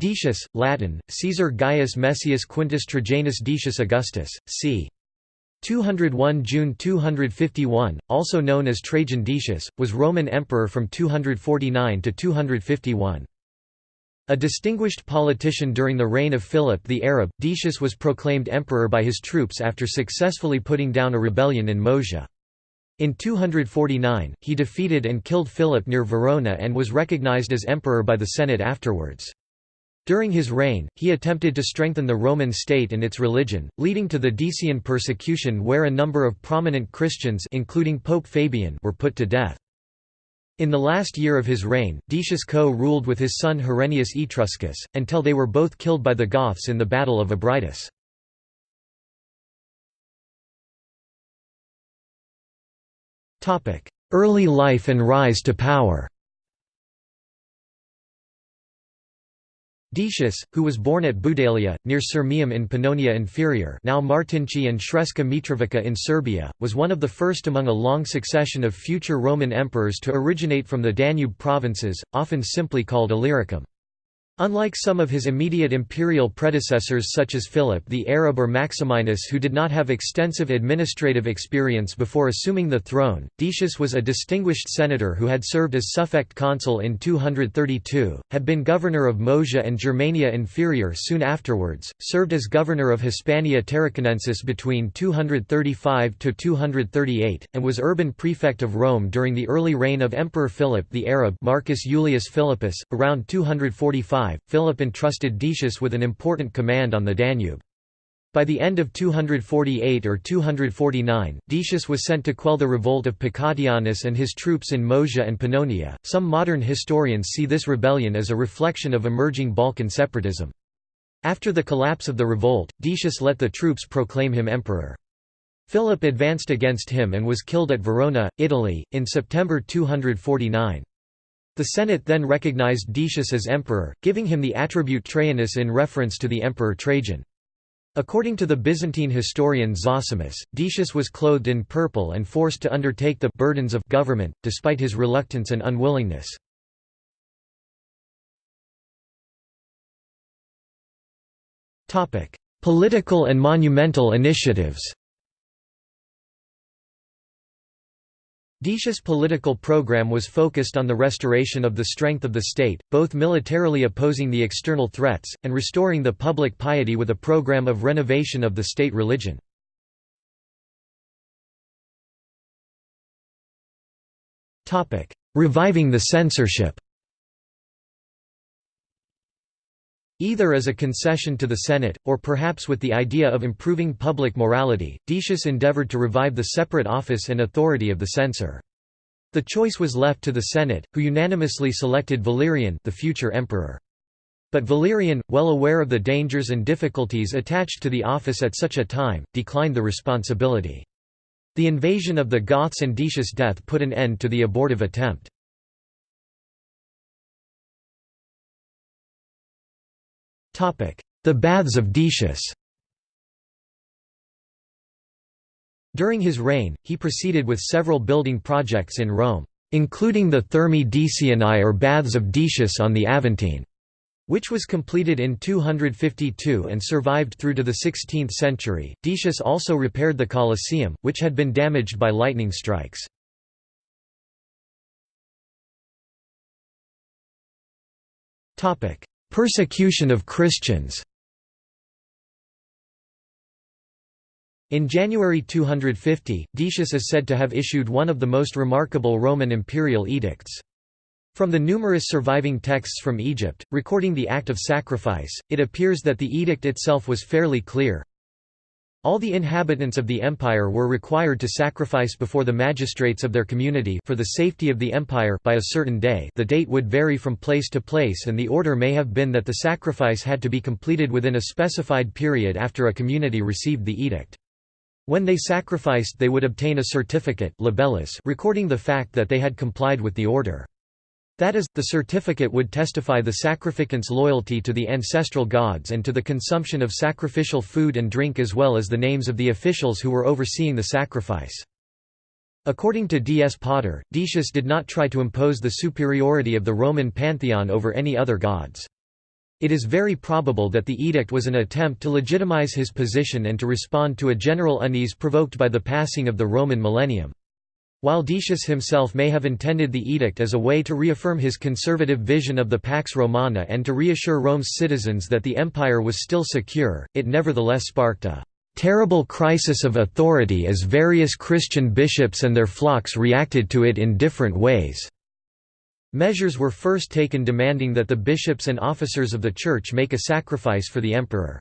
Decius, Latin, Caesar Gaius Messius Quintus Trajanus Decius Augustus, c. 201 June 251, also known as Trajan Decius, was Roman emperor from 249 to 251. A distinguished politician during the reign of Philip the Arab, Decius was proclaimed emperor by his troops after successfully putting down a rebellion in Moesia. In 249, he defeated and killed Philip near Verona and was recognized as emperor by the Senate afterwards. During his reign, he attempted to strengthen the Roman state and its religion, leading to the Decian persecution where a number of prominent Christians including Pope Fabian were put to death. In the last year of his reign, Decius co-ruled with his son Herennius Etruscus, until they were both killed by the Goths in the Battle of Abritus. Early life and rise to power Decius, who was born at Budalia, near Sirmium in Pannonia Inferior now Martinci and Sremska Mitrovica in Serbia, was one of the first among a long succession of future Roman emperors to originate from the Danube provinces, often simply called Illyricum. Unlike some of his immediate imperial predecessors such as Philip the Arab or Maximinus who did not have extensive administrative experience before assuming the throne, Decius was a distinguished senator who had served as suffect consul in 232, had been governor of Moesia and Germania Inferior soon afterwards, served as governor of Hispania Tarraconensis between 235–238, and was urban prefect of Rome during the early reign of Emperor Philip the Arab Marcus Julius Philippus, around 245 Philip entrusted Decius with an important command on the Danube. By the end of 248 or 249, Decius was sent to quell the revolt of Pacatianus and his troops in Moesia and Pannonia. Some modern historians see this rebellion as a reflection of emerging Balkan separatism. After the collapse of the revolt, Decius let the troops proclaim him emperor. Philip advanced against him and was killed at Verona, Italy, in September 249. The Senate then recognized Decius as emperor, giving him the attribute Trajanus in reference to the emperor Trajan. According to the Byzantine historian Zosimus, Decius was clothed in purple and forced to undertake the burdens of government, despite his reluctance and unwillingness. Political and monumental initiatives Decius' political program was focused on the restoration of the strength of the state, both militarily opposing the external threats, and restoring the public piety with a program of renovation of the state religion. Reviving the censorship Either as a concession to the Senate, or perhaps with the idea of improving public morality, Decius endeavored to revive the separate office and authority of the censor. The choice was left to the Senate, who unanimously selected Valerian the future emperor. But Valerian, well aware of the dangers and difficulties attached to the office at such a time, declined the responsibility. The invasion of the Goths and Decius' death put an end to the abortive attempt. The Baths of Decius During his reign, he proceeded with several building projects in Rome, including the Thermae Decianae or Baths of Decius on the Aventine, which was completed in 252 and survived through to the 16th century. Decius also repaired the Colosseum, which had been damaged by lightning strikes. Persecution of Christians In January 250, Decius is said to have issued one of the most remarkable Roman imperial edicts. From the numerous surviving texts from Egypt, recording the act of sacrifice, it appears that the edict itself was fairly clear. All the inhabitants of the empire were required to sacrifice before the magistrates of their community for the safety of the empire by a certain day the date would vary from place to place and the order may have been that the sacrifice had to be completed within a specified period after a community received the edict. When they sacrificed they would obtain a certificate recording the fact that they had complied with the order. That is, the certificate would testify the sacrificant's loyalty to the ancestral gods and to the consumption of sacrificial food and drink as well as the names of the officials who were overseeing the sacrifice. According to D. S. Potter, Decius did not try to impose the superiority of the Roman pantheon over any other gods. It is very probable that the edict was an attempt to legitimize his position and to respond to a general unease provoked by the passing of the Roman millennium. While Decius himself may have intended the edict as a way to reaffirm his conservative vision of the Pax Romana and to reassure Rome's citizens that the empire was still secure, it nevertheless sparked a terrible crisis of authority as various Christian bishops and their flocks reacted to it in different ways. Measures were first taken demanding that the bishops and officers of the church make a sacrifice for the emperor.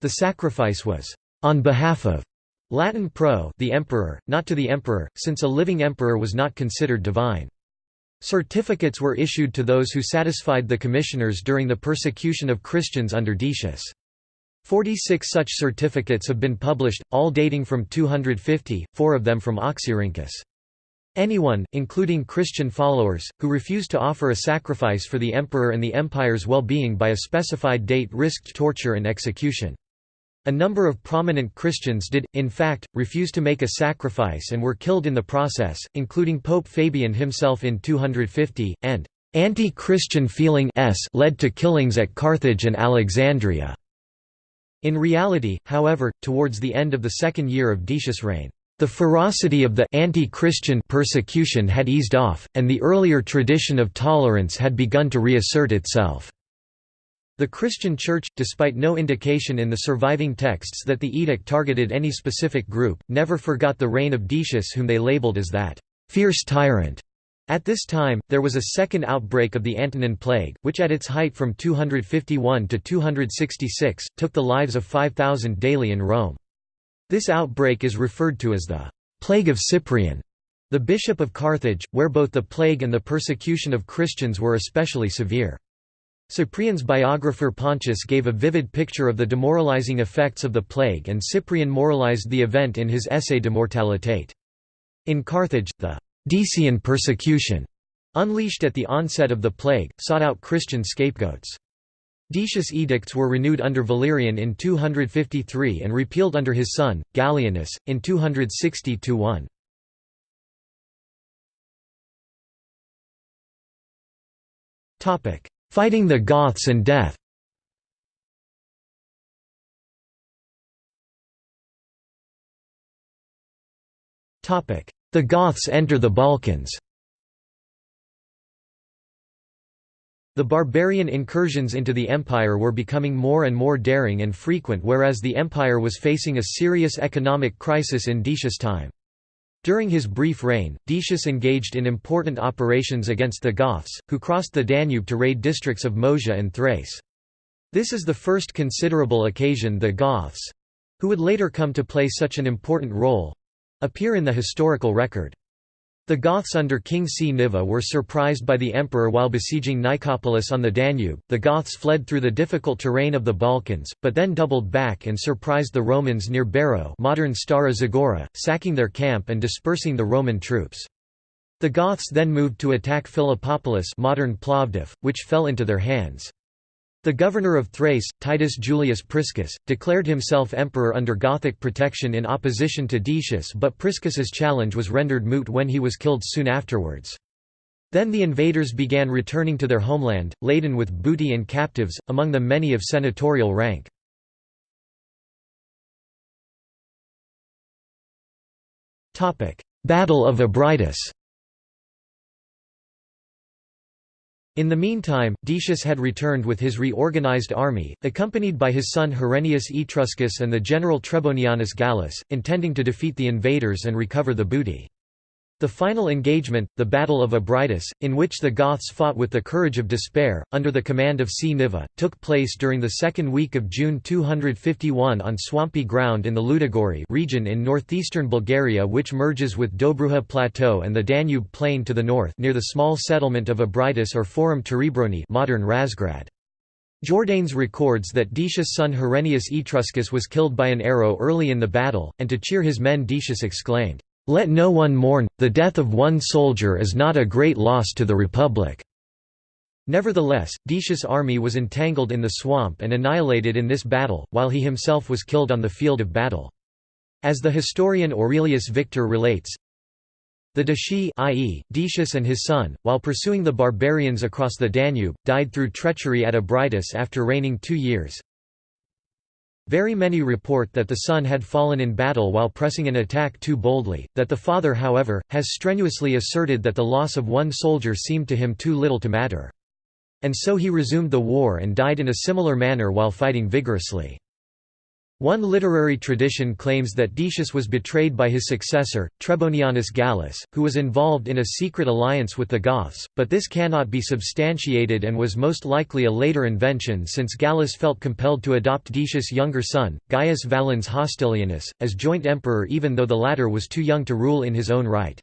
The sacrifice was, "...on behalf of Latin pro the emperor, not to the emperor, since a living emperor was not considered divine. Certificates were issued to those who satisfied the commissioners during the persecution of Christians under Decius. Forty-six such certificates have been published, all dating from 250, four of them from Oxyrhynchus. Anyone, including Christian followers, who refused to offer a sacrifice for the emperor and the empire's well-being by a specified date risked torture and execution. A number of prominent Christians did, in fact, refuse to make a sacrifice and were killed in the process, including Pope Fabian himself in 250, and anti-Christian feeling led to killings at Carthage and Alexandria. In reality, however, towards the end of the second year of Decius' reign, the ferocity of the anti-Christian persecution had eased off, and the earlier tradition of tolerance had begun to reassert itself. The Christian Church, despite no indication in the surviving texts that the edict targeted any specific group, never forgot the reign of Decius whom they labeled as that «fierce tyrant». At this time, there was a second outbreak of the Antonine Plague, which at its height from 251 to 266, took the lives of 5,000 daily in Rome. This outbreak is referred to as the «Plague of Cyprian», the bishop of Carthage, where both the plague and the persecution of Christians were especially severe. Cyprian's biographer Pontius gave a vivid picture of the demoralizing effects of the plague and Cyprian moralized the event in his essay De Mortalitate. In Carthage, the Decian persecution, unleashed at the onset of the plague, sought out Christian scapegoats. Decius' edicts were renewed under Valerian in 253 and repealed under his son, Gallienus, in 260–1. Fighting the Goths and death. Topic: The Goths enter the Balkans. The barbarian incursions into the empire were becoming more and more daring and frequent whereas the empire was facing a serious economic crisis in Decius' time. During his brief reign, Decius engaged in important operations against the Goths, who crossed the Danube to raid districts of Moesia and Thrace. This is the first considerable occasion the Goths—who would later come to play such an important role—appear in the historical record. The Goths under King Cniva were surprised by the emperor while besieging Nicopolis on the Danube. The Goths fled through the difficult terrain of the Balkans, but then doubled back and surprised the Romans near Beroe, modern Stara Zagora, sacking their camp and dispersing the Roman troops. The Goths then moved to attack Philippopolis, modern Plovdiv, which fell into their hands. The governor of Thrace, Titus Julius Priscus, declared himself emperor under Gothic protection in opposition to Decius but Priscus's challenge was rendered moot when he was killed soon afterwards. Then the invaders began returning to their homeland, laden with booty and captives, among them many of senatorial rank. Battle of Abritus In the meantime, Decius had returned with his reorganized army, accompanied by his son Herennius Etruscus and the general Trebonianus Gallus, intending to defeat the invaders and recover the booty. The final engagement, the Battle of Abritus, in which the Goths fought with the courage of despair, under the command of Cniva, took place during the second week of June 251 on swampy ground in the Ludogorye region in northeastern Bulgaria which merges with Dobruja Plateau and the Danube Plain to the north near the small settlement of Abritus or Forum Terebroni modern Razgrad. Jordanes records that Decius' son Herennius Etruscus was killed by an arrow early in the battle, and to cheer his men Decius exclaimed, let no one mourn, the death of one soldier is not a great loss to the Republic." Nevertheless, Decius' army was entangled in the swamp and annihilated in this battle, while he himself was killed on the field of battle. As the historian Aurelius Victor relates, The Decii i.e., Decius and his son, while pursuing the barbarians across the Danube, died through treachery at Abritus after reigning two years. Very many report that the son had fallen in battle while pressing an attack too boldly, that the father however, has strenuously asserted that the loss of one soldier seemed to him too little to matter. And so he resumed the war and died in a similar manner while fighting vigorously. One literary tradition claims that Decius was betrayed by his successor, Trebonianus Gallus, who was involved in a secret alliance with the Goths, but this cannot be substantiated and was most likely a later invention since Gallus felt compelled to adopt Decius' younger son, Gaius Valens Hostilianus, as joint emperor even though the latter was too young to rule in his own right.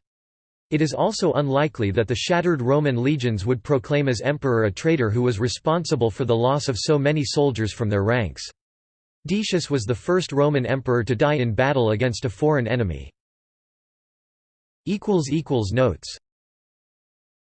It is also unlikely that the shattered Roman legions would proclaim as emperor a traitor who was responsible for the loss of so many soldiers from their ranks. Decius was the first Roman emperor to die in battle against a foreign enemy. Notes